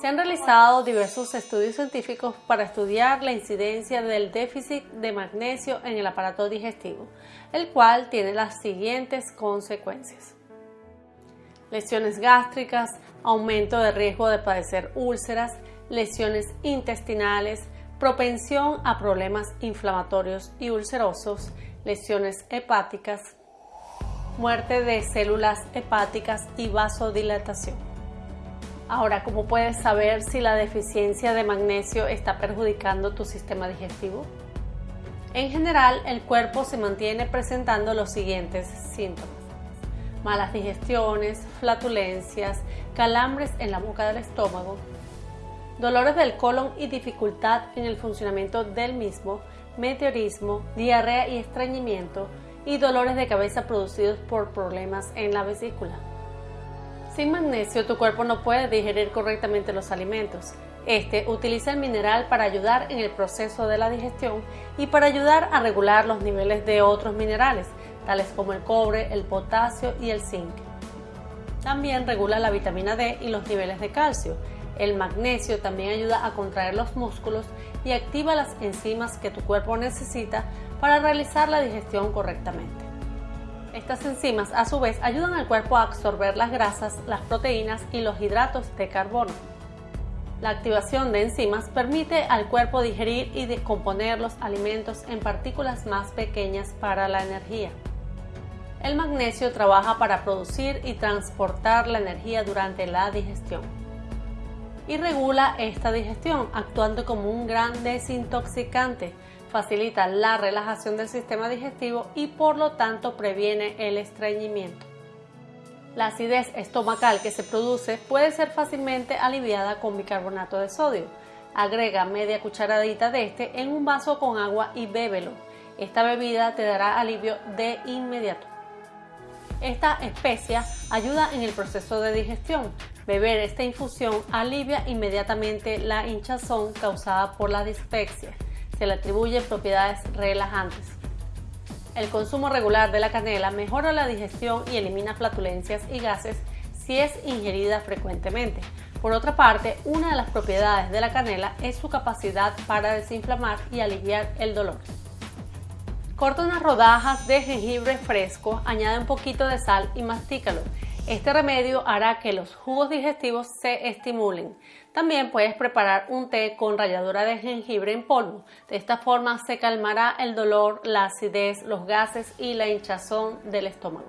Se han realizado diversos estudios científicos para estudiar la incidencia del déficit de magnesio en el aparato digestivo, el cual tiene las siguientes consecuencias. Lesiones gástricas, aumento de riesgo de padecer úlceras, lesiones intestinales, propensión a problemas inflamatorios y ulcerosos, lesiones hepáticas, muerte de células hepáticas y vasodilatación. Ahora, ¿cómo puedes saber si la deficiencia de magnesio está perjudicando tu sistema digestivo? En general, el cuerpo se mantiene presentando los siguientes síntomas. Malas digestiones, flatulencias, calambres en la boca del estómago, dolores del colon y dificultad en el funcionamiento del mismo, meteorismo, diarrea y estreñimiento, y dolores de cabeza producidos por problemas en la vesícula. Sin magnesio, tu cuerpo no puede digerir correctamente los alimentos. Este utiliza el mineral para ayudar en el proceso de la digestión y para ayudar a regular los niveles de otros minerales, tales como el cobre, el potasio y el zinc. También regula la vitamina D y los niveles de calcio. El magnesio también ayuda a contraer los músculos y activa las enzimas que tu cuerpo necesita para realizar la digestión correctamente. Estas enzimas a su vez ayudan al cuerpo a absorber las grasas, las proteínas y los hidratos de carbono. La activación de enzimas permite al cuerpo digerir y descomponer los alimentos en partículas más pequeñas para la energía. El magnesio trabaja para producir y transportar la energía durante la digestión y regula esta digestión actuando como un gran desintoxicante facilita la relajación del sistema digestivo y por lo tanto previene el estreñimiento. La acidez estomacal que se produce puede ser fácilmente aliviada con bicarbonato de sodio. Agrega media cucharadita de este en un vaso con agua y bébelo. Esta bebida te dará alivio de inmediato. Esta especia ayuda en el proceso de digestión. Beber esta infusión alivia inmediatamente la hinchazón causada por la dispepsia se le atribuye propiedades relajantes. El consumo regular de la canela mejora la digestión y elimina flatulencias y gases si es ingerida frecuentemente. Por otra parte, una de las propiedades de la canela es su capacidad para desinflamar y aliviar el dolor. Corta unas rodajas de jengibre fresco, añade un poquito de sal y mastícalo. Este remedio hará que los jugos digestivos se estimulen. También puedes preparar un té con ralladura de jengibre en polvo. De esta forma se calmará el dolor, la acidez, los gases y la hinchazón del estómago.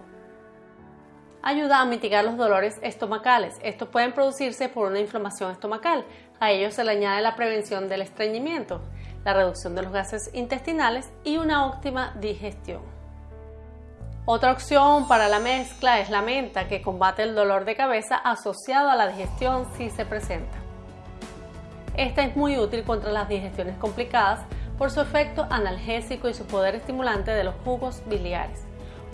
Ayuda a mitigar los dolores estomacales. Estos pueden producirse por una inflamación estomacal. A ello se le añade la prevención del estreñimiento, la reducción de los gases intestinales y una óptima digestión. Otra opción para la mezcla es la menta, que combate el dolor de cabeza asociado a la digestión si se presenta. Esta es muy útil contra las digestiones complicadas por su efecto analgésico y su poder estimulante de los jugos biliares.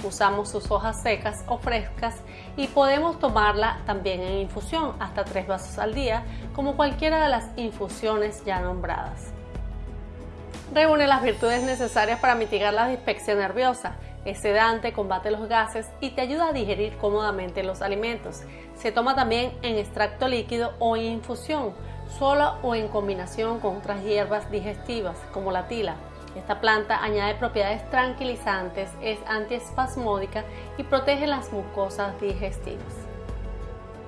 Usamos sus hojas secas o frescas y podemos tomarla también en infusión, hasta 3 vasos al día, como cualquiera de las infusiones ya nombradas. Reúne las virtudes necesarias para mitigar la dispepsia nerviosa es sedante, combate los gases y te ayuda a digerir cómodamente los alimentos. Se toma también en extracto líquido o infusión, solo o en combinación con otras hierbas digestivas como la tila. Esta planta añade propiedades tranquilizantes, es antiespasmódica y protege las mucosas digestivas.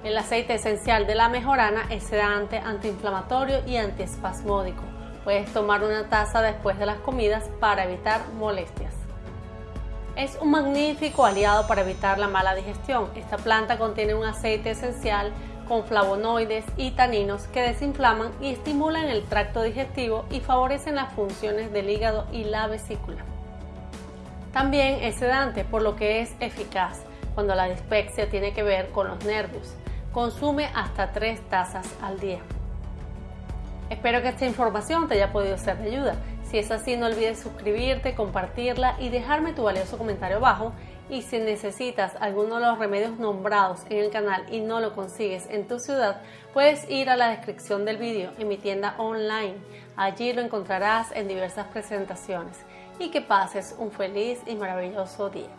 El aceite esencial de la mejorana es sedante, antiinflamatorio y antiespasmódico. Puedes tomar una taza después de las comidas para evitar molestias. Es un magnífico aliado para evitar la mala digestión. Esta planta contiene un aceite esencial con flavonoides y taninos que desinflaman y estimulan el tracto digestivo y favorecen las funciones del hígado y la vesícula. También es sedante, por lo que es eficaz cuando la dispepsia tiene que ver con los nervios. Consume hasta 3 tazas al día. Espero que esta información te haya podido ser de ayuda. Si es así, no olvides suscribirte, compartirla y dejarme tu valioso comentario abajo. Y si necesitas alguno de los remedios nombrados en el canal y no lo consigues en tu ciudad, puedes ir a la descripción del vídeo en mi tienda online. Allí lo encontrarás en diversas presentaciones. Y que pases un feliz y maravilloso día.